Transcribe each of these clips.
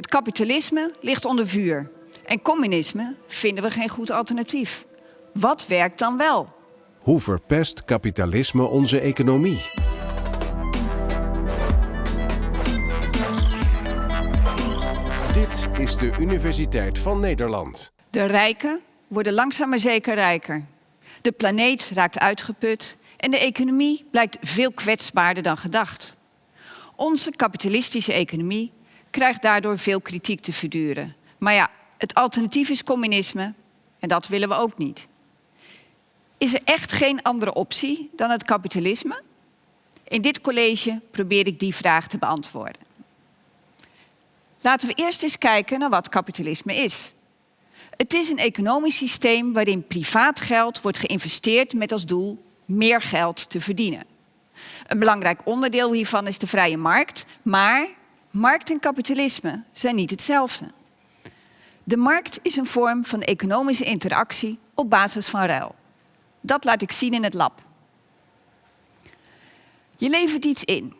Het kapitalisme ligt onder vuur. En communisme vinden we geen goed alternatief. Wat werkt dan wel? Hoe verpest kapitalisme onze economie? Dit is de Universiteit van Nederland. De rijken worden langzaam maar zeker rijker. De planeet raakt uitgeput en de economie blijkt veel kwetsbaarder dan gedacht. Onze kapitalistische economie krijgt daardoor veel kritiek te verduren. Maar ja, het alternatief is communisme en dat willen we ook niet. Is er echt geen andere optie dan het kapitalisme? In dit college probeer ik die vraag te beantwoorden. Laten we eerst eens kijken naar wat kapitalisme is. Het is een economisch systeem waarin privaat geld wordt geïnvesteerd met als doel meer geld te verdienen. Een belangrijk onderdeel hiervan is de vrije markt, maar markt en kapitalisme zijn niet hetzelfde. De markt is een vorm van economische interactie op basis van ruil. Dat laat ik zien in het lab. Je levert iets in,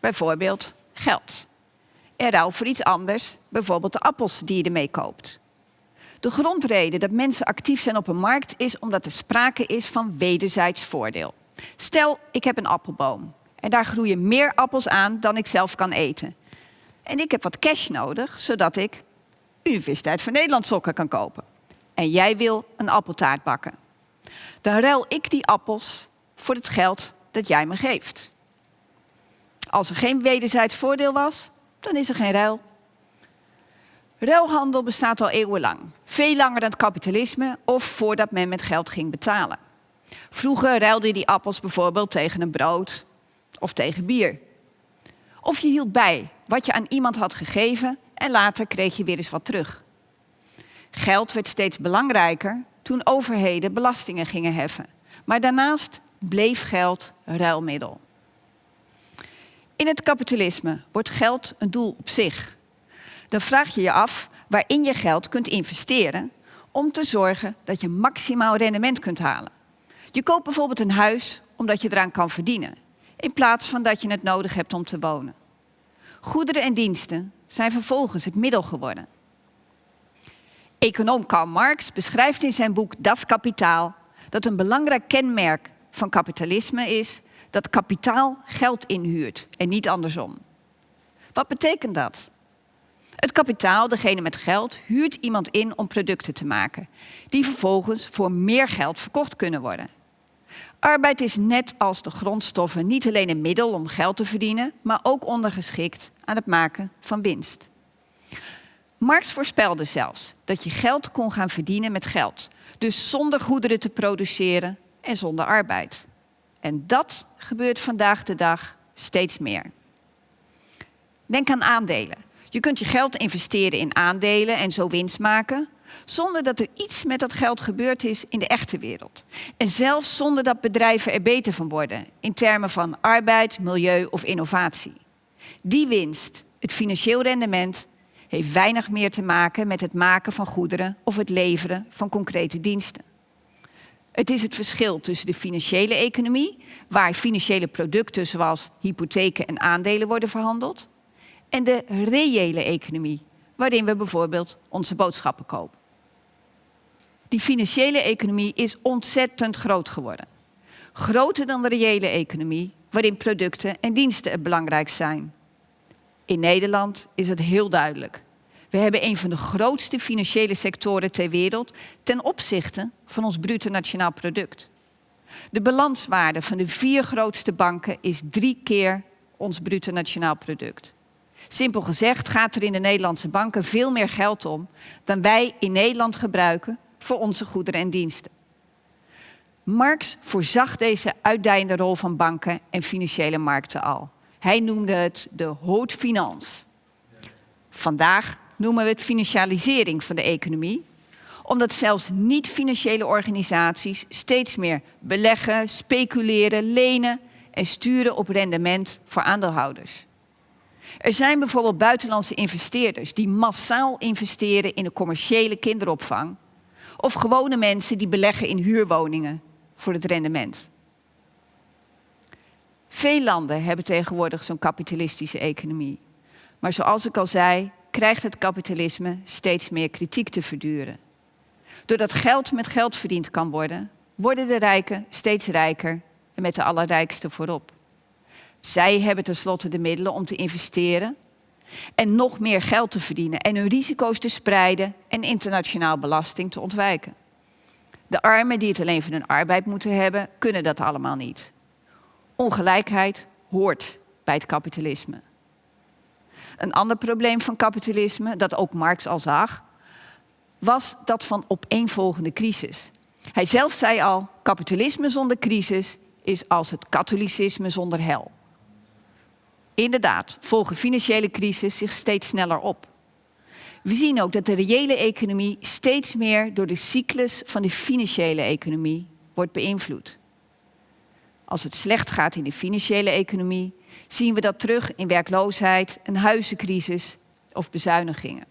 bijvoorbeeld geld. En ruil voor iets anders, bijvoorbeeld de appels die je ermee koopt. De grondreden dat mensen actief zijn op een markt is omdat er sprake is van wederzijds voordeel. Stel, ik heb een appelboom en daar groeien meer appels aan dan ik zelf kan eten. En ik heb wat cash nodig, zodat ik Universiteit van Nederland sokken kan kopen. En jij wil een appeltaart bakken. Dan ruil ik die appels voor het geld dat jij me geeft. Als er geen wederzijds voordeel was, dan is er geen ruil. Ruilhandel bestaat al eeuwenlang. Veel langer dan het kapitalisme of voordat men met geld ging betalen. Vroeger ruilde je die appels bijvoorbeeld tegen een brood of tegen bier. Of je hield bij wat je aan iemand had gegeven en later kreeg je weer eens wat terug. Geld werd steeds belangrijker toen overheden belastingen gingen heffen. Maar daarnaast bleef geld ruilmiddel. In het kapitalisme wordt geld een doel op zich. Dan vraag je je af waarin je geld kunt investeren om te zorgen dat je maximaal rendement kunt halen. Je koopt bijvoorbeeld een huis omdat je eraan kan verdienen, in plaats van dat je het nodig hebt om te wonen. Goederen en diensten zijn vervolgens het middel geworden. Econoom Karl Marx beschrijft in zijn boek Das Kapitaal dat een belangrijk kenmerk van kapitalisme is dat kapitaal geld inhuurt en niet andersom. Wat betekent dat? Het kapitaal, degene met geld, huurt iemand in om producten te maken, die vervolgens voor meer geld verkocht kunnen worden. Arbeid is net als de grondstoffen niet alleen een middel om geld te verdienen, maar ook ondergeschikt aan het maken van winst. Marx voorspelde zelfs dat je geld kon gaan verdienen met geld, dus zonder goederen te produceren en zonder arbeid. En dat gebeurt vandaag de dag steeds meer. Denk aan aandelen. Je kunt je geld investeren in aandelen en zo winst maken, zonder dat er iets met dat geld gebeurd is in de echte wereld. En zelfs zonder dat bedrijven er beter van worden, in termen van arbeid, milieu of innovatie. Die winst, het financieel rendement, heeft weinig meer te maken met het maken van goederen of het leveren van concrete diensten. Het is het verschil tussen de financiële economie, waar financiële producten zoals hypotheken en aandelen worden verhandeld, en de reële economie, waarin we bijvoorbeeld onze boodschappen kopen. Die financiële economie is ontzettend groot geworden. Groter dan de reële economie, waarin producten en diensten het belangrijkst zijn. In Nederland is het heel duidelijk. We hebben een van de grootste financiële sectoren ter wereld ten opzichte van ons bruto nationaal product. De balanswaarde van de vier grootste banken is drie keer ons bruto nationaal product. Simpel gezegd gaat er in de Nederlandse banken veel meer geld om dan wij in Nederland gebruiken voor onze goederen en diensten. Marx voorzag deze uitdijende rol van banken en financiële markten al. Hij noemde het de haute. Vandaag noemen we het financialisering van de economie, omdat zelfs niet-financiële organisaties steeds meer beleggen, speculeren, lenen en sturen op rendement voor aandeelhouders. Er zijn bijvoorbeeld buitenlandse investeerders die massaal investeren in de commerciële kinderopvang of gewone mensen die beleggen in huurwoningen voor het rendement. Veel landen hebben tegenwoordig zo'n kapitalistische economie. Maar zoals ik al zei, krijgt het kapitalisme steeds meer kritiek te verduren. Doordat geld met geld verdiend kan worden, worden de rijken steeds rijker en met de allerrijkste voorop. Zij hebben tenslotte de middelen om te investeren en nog meer geld te verdienen en hun risico's te spreiden en internationaal belasting te ontwijken. De armen die het alleen van hun arbeid moeten hebben, kunnen dat allemaal niet. Ongelijkheid hoort bij het kapitalisme. Een ander probleem van kapitalisme, dat ook Marx al zag, was dat van opeenvolgende crisis. Hij zelf zei al, kapitalisme zonder crisis is als het katholicisme zonder hel. Inderdaad, volgen financiële crisis zich steeds sneller op. We zien ook dat de reële economie steeds meer door de cyclus van de financiële economie wordt beïnvloed. Als het slecht gaat in de financiële economie, zien we dat terug in werkloosheid, een huizencrisis of bezuinigingen.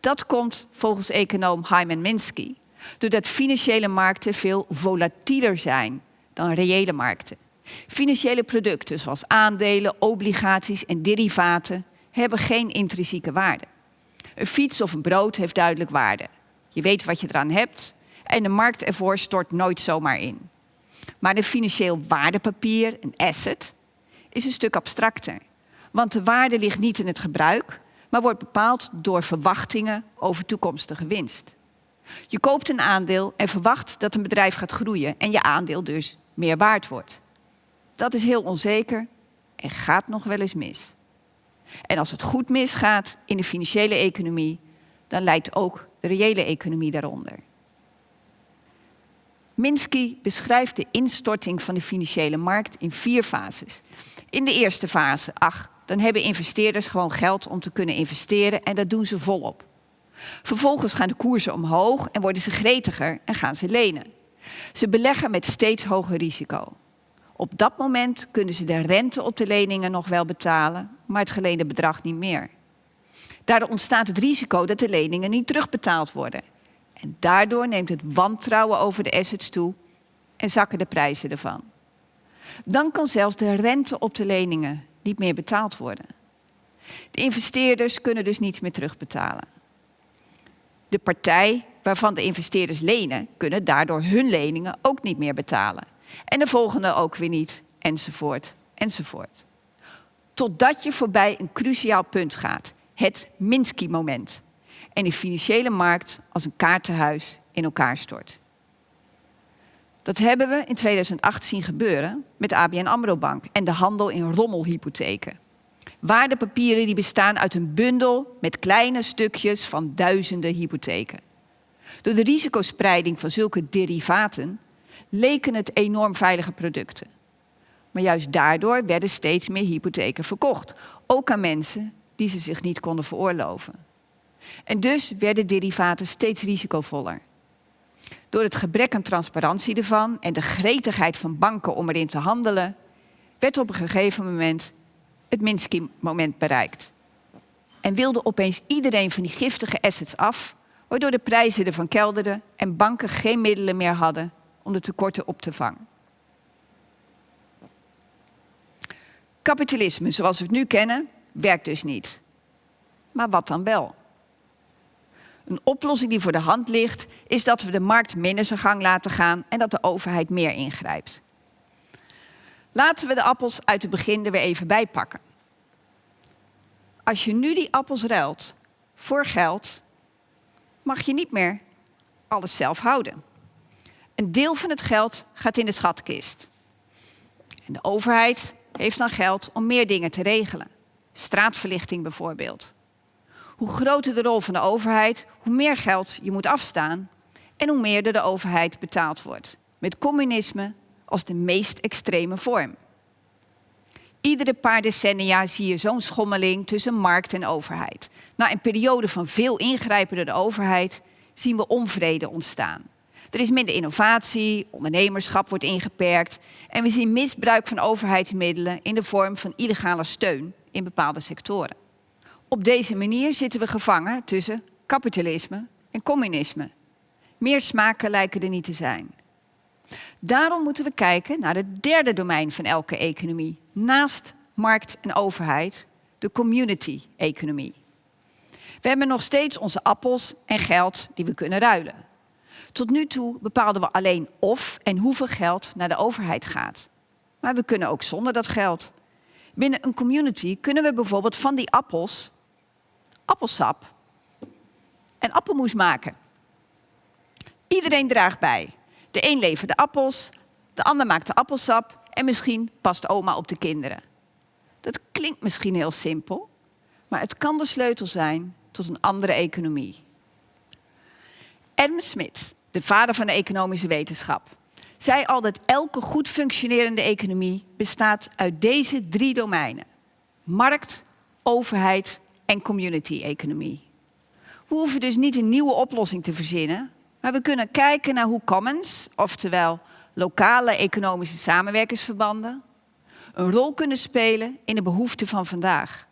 Dat komt volgens econoom Hyman Minsky doordat financiële markten veel volatieler zijn dan reële markten. Financiële producten zoals aandelen, obligaties en derivaten hebben geen intrinsieke waarde. Een fiets of een brood heeft duidelijk waarde. Je weet wat je eraan hebt en de markt ervoor stort nooit zomaar in. Maar een financieel waardepapier, een asset, is een stuk abstracter. Want de waarde ligt niet in het gebruik, maar wordt bepaald door verwachtingen over toekomstige winst. Je koopt een aandeel en verwacht dat een bedrijf gaat groeien en je aandeel dus meer waard wordt. Dat is heel onzeker en gaat nog wel eens mis. En als het goed misgaat in de financiële economie, dan leidt ook de reële economie daaronder. Minsky beschrijft de instorting van de financiële markt in vier fases. In de eerste fase, ach, dan hebben investeerders gewoon geld om te kunnen investeren en dat doen ze volop. Vervolgens gaan de koersen omhoog en worden ze gretiger en gaan ze lenen. Ze beleggen met steeds hoger risico. Op dat moment kunnen ze de rente op de leningen nog wel betalen, maar het geleende bedrag niet meer. Daardoor ontstaat het risico dat de leningen niet terugbetaald worden. En daardoor neemt het wantrouwen over de assets toe en zakken de prijzen ervan. Dan kan zelfs de rente op de leningen niet meer betaald worden. De investeerders kunnen dus niets meer terugbetalen. De partij waarvan de investeerders lenen, kunnen daardoor hun leningen ook niet meer betalen. En de volgende ook weer niet, enzovoort, enzovoort. Totdat je voorbij een cruciaal punt gaat, het Minsky-moment. En de financiële markt als een kaartenhuis in elkaar stort. Dat hebben we in 2008 zien gebeuren met ABN AMRO Bank en de handel in rommelhypotheken. Waardepapieren die bestaan uit een bundel met kleine stukjes van duizenden hypotheken. Door de risicospreiding van zulke derivaten leken het enorm veilige producten. Maar juist daardoor werden steeds meer hypotheken verkocht, ook aan mensen die ze zich niet konden veroorloven. En dus werden derivaten steeds risicovoller. Door het gebrek aan transparantie ervan en de gretigheid van banken om erin te handelen, werd op een gegeven moment het Minsky-moment bereikt. En wilde opeens iedereen van die giftige assets af, waardoor de prijzen ervan kelderden en banken geen middelen meer hadden om de tekorten op te vangen. Kapitalisme zoals we het nu kennen, werkt dus niet. Maar wat dan wel? Een oplossing die voor de hand ligt, is dat we de markt minder zijn gang laten gaan en dat de overheid meer ingrijpt. Laten we de appels uit het begin er weer even bij pakken. Als je nu die appels ruilt voor geld, mag je niet meer alles zelf houden. Een deel van het geld gaat in de schatkist. En de overheid heeft dan geld om meer dingen te regelen. Straatverlichting bijvoorbeeld. Hoe groter de rol van de overheid, hoe meer geld je moet afstaan en hoe meer de overheid betaald wordt. Met communisme als de meest extreme vorm. Iedere paar decennia zie je zo'n schommeling tussen markt en overheid. Na een periode van veel ingrijpen door de overheid zien we onvrede ontstaan. Er is minder innovatie, ondernemerschap wordt ingeperkt en we zien misbruik van overheidsmiddelen in de vorm van illegale steun in bepaalde sectoren. Op deze manier zitten we gevangen tussen kapitalisme en communisme. Meer smaken lijken er niet te zijn. Daarom moeten we kijken naar het derde domein van elke economie. Naast markt en overheid, de community-economie. We hebben nog steeds onze appels en geld die we kunnen ruilen. Tot nu toe bepaalden we alleen of en hoeveel geld naar de overheid gaat. Maar we kunnen ook zonder dat geld. Binnen een community kunnen we bijvoorbeeld van die appels appelsap en appelmoes maken. Iedereen draagt bij. De een levert de appels, de ander maakt de appelsap en misschien past oma op de kinderen. Dat klinkt misschien heel simpel, maar het kan de sleutel zijn tot een andere economie. Adam Smith, de vader van de economische wetenschap, zei al dat elke goed functionerende economie bestaat uit deze drie domeinen: markt, overheid en community-economie. We hoeven dus niet een nieuwe oplossing te verzinnen, maar we kunnen kijken naar hoe commons, oftewel lokale economische samenwerkingsverbanden, een rol kunnen spelen in de behoeften van vandaag.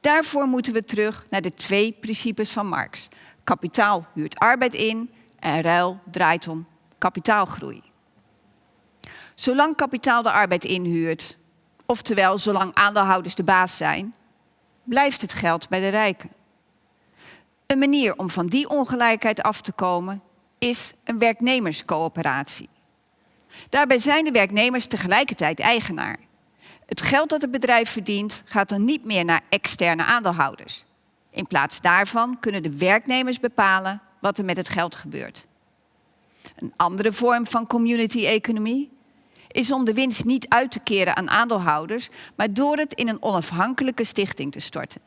Daarvoor moeten we terug naar de twee principes van Marx. Kapitaal huurt arbeid in en ruil draait om kapitaalgroei. Zolang kapitaal de arbeid inhuurt, oftewel zolang aandeelhouders de baas zijn, blijft het geld bij de rijken. Een manier om van die ongelijkheid af te komen is een werknemerscoöperatie. Daarbij zijn de werknemers tegelijkertijd eigenaar. Het geld dat het bedrijf verdient gaat dan niet meer naar externe aandeelhouders. In plaats daarvan kunnen de werknemers bepalen wat er met het geld gebeurt. Een andere vorm van community-economie is om de winst niet uit te keren aan aandeelhouders, maar door het in een onafhankelijke stichting te storten.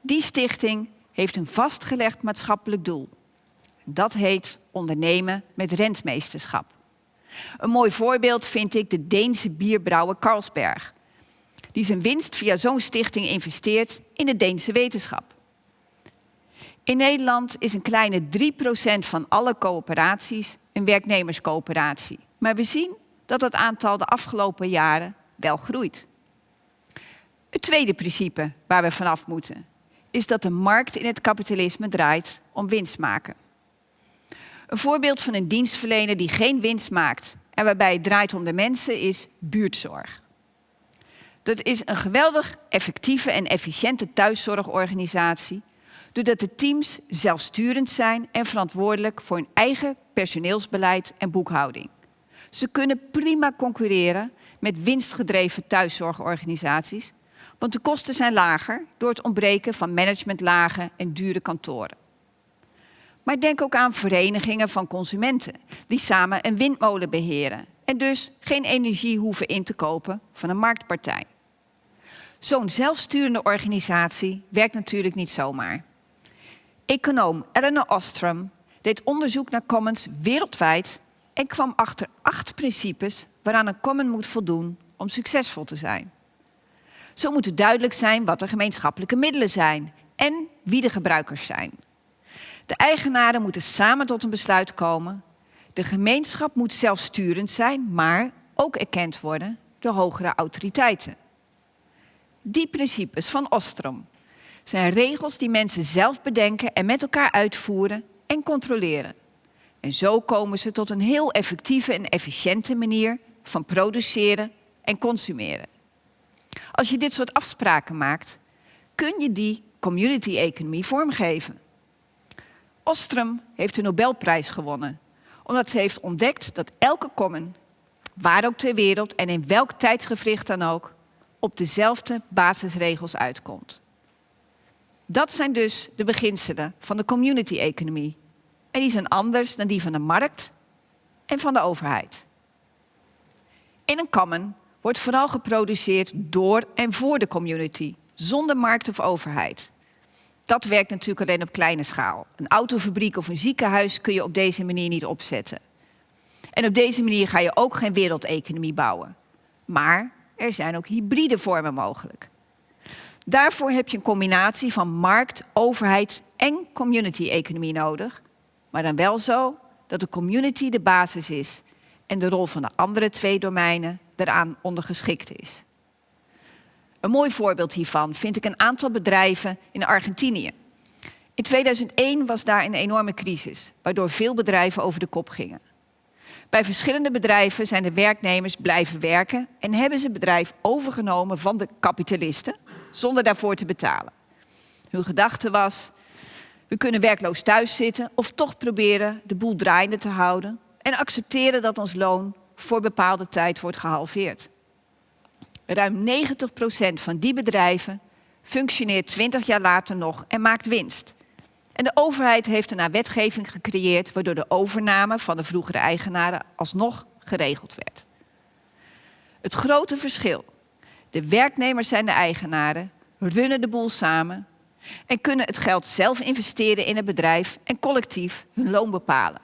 Die stichting heeft een vastgelegd maatschappelijk doel. Dat heet ondernemen met rentmeesterschap. Een mooi voorbeeld vind ik de Deense bierbrouwer Carlsberg, die zijn winst via zo'n stichting investeert in de Deense wetenschap. In Nederland is een kleine 3% van alle coöperaties een werknemerscoöperatie. Maar we zien dat het aantal de afgelopen jaren wel groeit. Het tweede principe waar we vanaf moeten is dat de markt in het kapitalisme draait om winst maken. Een voorbeeld van een dienstverlener die geen winst maakt en waarbij het draait om de mensen is buurtzorg. Dat is een geweldig effectieve en efficiënte thuiszorgorganisatie, doordat de teams zelfsturend zijn en verantwoordelijk voor hun eigen personeelsbeleid en boekhouding. Ze kunnen prima concurreren met winstgedreven thuiszorgorganisaties, want de kosten zijn lager door het ontbreken van managementlagen en dure kantoren. Maar denk ook aan verenigingen van consumenten die samen een windmolen beheren en dus geen energie hoeven in te kopen van een marktpartij. Zo'n zelfsturende organisatie werkt natuurlijk niet zomaar. Econoom Eleanor Ostrom deed onderzoek naar commons wereldwijd en kwam achter acht principes waaraan een common moet voldoen om succesvol te zijn. Zo moet het duidelijk zijn wat de gemeenschappelijke middelen zijn en wie de gebruikers zijn. De eigenaren moeten samen tot een besluit komen. De gemeenschap moet zelfsturend zijn, maar ook erkend worden door hogere autoriteiten. Die principes van Ostrom zijn regels die mensen zelf bedenken en met elkaar uitvoeren en controleren. En zo komen ze tot een heel effectieve en efficiënte manier van produceren en consumeren. Als je dit soort afspraken maakt, kun je die community-economie vormgeven. Ostrom heeft de Nobelprijs gewonnen, omdat ze heeft ontdekt dat elke common, waar ook ter wereld en in welk tijdsgevricht dan ook, op dezelfde basisregels uitkomt. Dat zijn dus de beginselen van de community-economie. En die zijn anders dan die van de markt en van de overheid. In een common wordt vooral geproduceerd door en voor de community, zonder markt of overheid. Dat werkt natuurlijk alleen op kleine schaal. Een autofabriek of een ziekenhuis kun je op deze manier niet opzetten. En op deze manier ga je ook geen wereldeconomie bouwen. Maar er zijn ook hybride vormen mogelijk. Daarvoor heb je een combinatie van markt, overheid en community-economie nodig. Maar dan wel zo dat de community de basis is en de rol van de andere twee domeinen eraan ondergeschikt is. Een mooi voorbeeld hiervan vind ik een aantal bedrijven in Argentinië. In 2001 was daar een enorme crisis, waardoor veel bedrijven over de kop gingen. Bij verschillende bedrijven zijn de werknemers blijven werken en hebben ze het bedrijf overgenomen van de kapitalisten, zonder daarvoor te betalen. Hun gedachte was, we kunnen werkloos thuis zitten of toch proberen de boel draaiende te houden en accepteren dat ons loon voor bepaalde tijd wordt gehalveerd. Ruim 90% van die bedrijven functioneert 20 jaar later nog en maakt winst. En de overheid heeft daarna wetgeving gecreëerd waardoor de overname van de vroegere eigenaren alsnog geregeld werd. Het grote verschil. De werknemers zijn de eigenaren, runnen de boel samen en kunnen het geld zelf investeren in het bedrijf en collectief hun loon bepalen.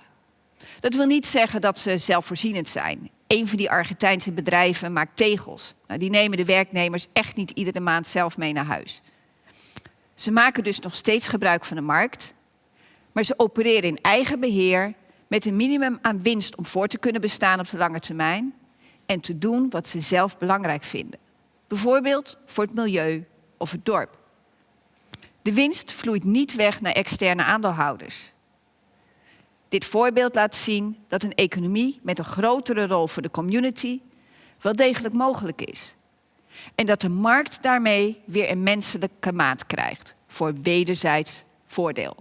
Dat wil niet zeggen dat ze zelfvoorzienend zijn. Een van die Argentijnse bedrijven maakt tegels. Nou, die nemen de werknemers echt niet iedere maand zelf mee naar huis. Ze maken dus nog steeds gebruik van de markt, maar ze opereren in eigen beheer met een minimum aan winst om voor te kunnen bestaan op de lange termijn en te doen wat ze zelf belangrijk vinden. Bijvoorbeeld voor het milieu of het dorp. De winst vloeit niet weg naar externe aandeelhouders. Dit voorbeeld laat zien dat een economie met een grotere rol voor de community wel degelijk mogelijk is. En dat de markt daarmee weer een menselijke maat krijgt voor wederzijds voordeel.